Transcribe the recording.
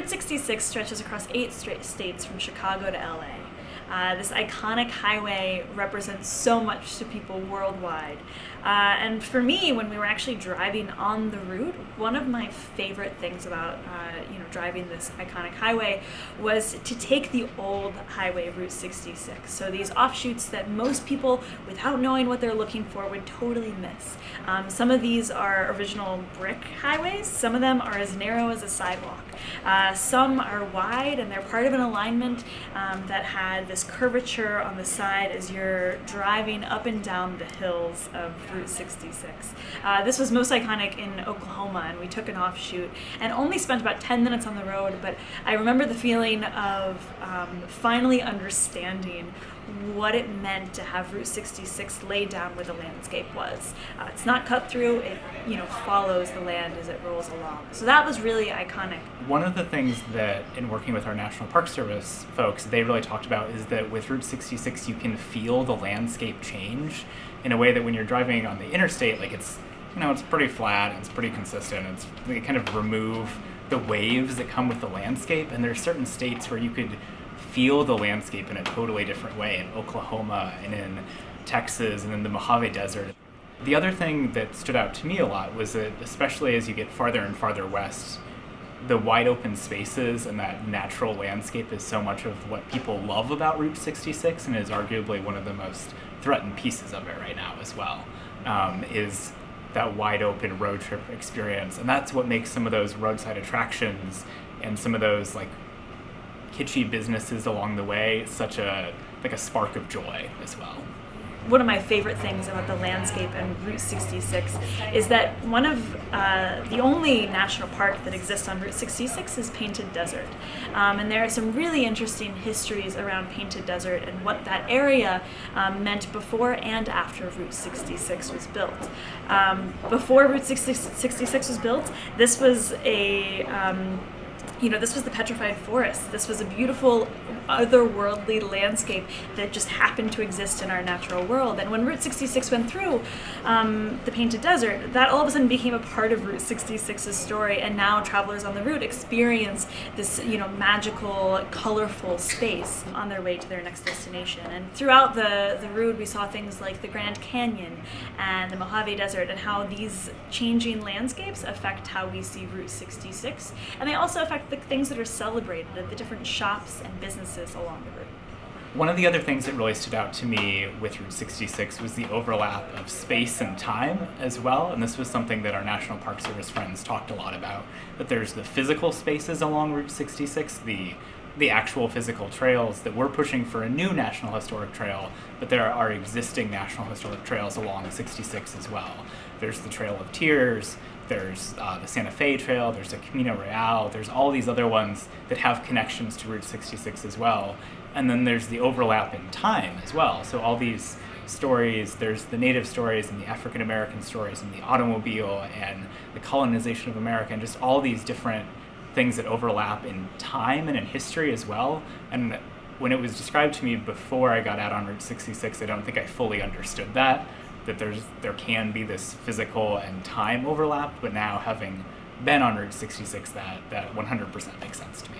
Route 66 stretches across eight states from Chicago to LA. Uh, this iconic highway represents so much to people worldwide. Uh, and for me, when we were actually driving on the route, one of my favorite things about uh, you know driving this iconic highway was to take the old highway, Route 66. So these offshoots that most people, without knowing what they're looking for, would totally miss. Um, some of these are original brick highways. Some of them are as narrow as a sidewalk. Uh, some are wide and they're part of an alignment um, that had this curvature on the side as you're driving up and down the hills of Route 66. Uh, this was most iconic in Oklahoma, and we took an offshoot and only spent about 10 minutes on the road. But I remember the feeling of um, finally understanding what it meant to have Route 66 laid down where the landscape was. Uh, it's not cut through, it you know follows the land as it rolls along. So that was really iconic. One of the things that in working with our National Park Service folks, they really talked about is that with Route 66 you can feel the landscape change in a way that when you're driving on the interstate, like it's you know it's pretty flat, and it's pretty consistent. It's they kind of remove the waves that come with the landscape, and there's certain states where you could feel the landscape in a totally different way in Oklahoma and in Texas and in the Mojave Desert. The other thing that stood out to me a lot was that, especially as you get farther and farther west, the wide open spaces and that natural landscape is so much of what people love about Route 66 and is arguably one of the most threatened pieces of it right now as well, um, is that wide open road trip experience. And that's what makes some of those roadside attractions and some of those like kitschy businesses along the way such a like a spark of joy as well one of my favorite things about the landscape and Route 66 is that one of uh, the only national park that exists on Route 66 is Painted Desert. Um, and there are some really interesting histories around Painted Desert and what that area um, meant before and after Route 66 was built. Um, before Route 66 was built, this was a um, you know, this was the petrified forest. This was a beautiful, otherworldly landscape that just happened to exist in our natural world. And when Route 66 went through um, the Painted Desert, that all of a sudden became a part of Route 66's story. And now travelers on the route experience this, you know, magical, colorful space on their way to their next destination. And throughout the, the route, we saw things like the Grand Canyon and the Mojave Desert and how these changing landscapes affect how we see Route 66. And they also affect the things that are celebrated at the different shops and businesses along the route. One of the other things that really stood out to me with Route 66 was the overlap of space and time as well, and this was something that our National Park Service friends talked a lot about, that there's the physical spaces along Route 66, the the actual physical trails that we're pushing for a new National Historic Trail, but there are existing National Historic Trails along 66 as well. There's the Trail of Tears, there's uh, the Santa Fe Trail, there's the Camino Real, there's all these other ones that have connections to Route 66 as well. And then there's the overlap in time as well. So all these stories, there's the native stories and the African American stories and the automobile and the colonization of America and just all these different things that overlap in time and in history as well. And when it was described to me before I got out on Route 66, I don't think I fully understood that that there's there can be this physical and time overlap, but now having been on Route 66, that that 100% makes sense to me.